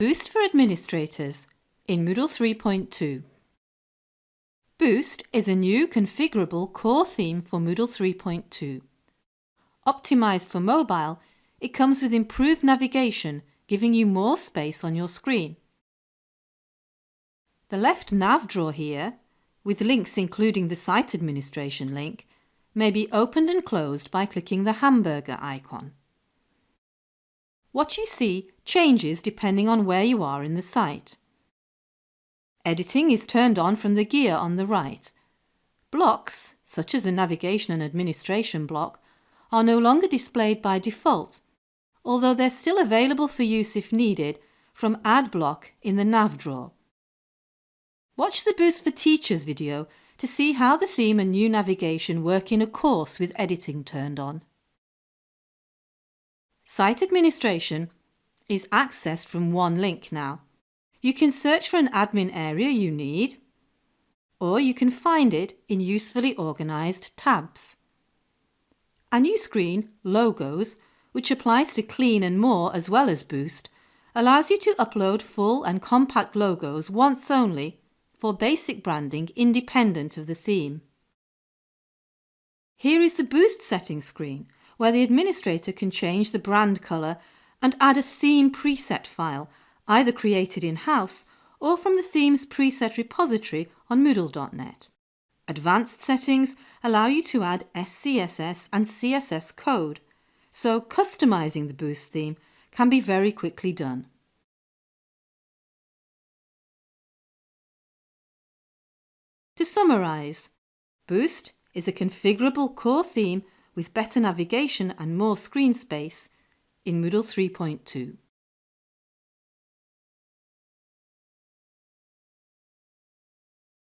Boost for Administrators in Moodle 3.2. Boost is a new configurable core theme for Moodle 3.2. Optimised for mobile, it comes with improved navigation, giving you more space on your screen. The left nav drawer here, with links including the site administration link, may be opened and closed by clicking the hamburger icon. What you see changes depending on where you are in the site. Editing is turned on from the gear on the right. Blocks, such as the navigation and administration block, are no longer displayed by default, although they're still available for use if needed from Add block in the nav drawer. Watch the Boost for Teachers video to see how the theme and new navigation work in a course with editing turned on. Site administration is accessed from one link now. You can search for an admin area you need, or you can find it in usefully organised tabs. A new screen, Logos, which applies to Clean and More as well as Boost, allows you to upload full and compact logos once only for basic branding independent of the theme. Here is the Boost settings screen, where the administrator can change the brand colour and add a theme preset file, either created in-house or from the theme's preset repository on Moodle.net. Advanced settings allow you to add SCSS and CSS code, so customising the Boost theme can be very quickly done. To summarise, Boost is a configurable core theme with better navigation and more screen space in Moodle 3.2.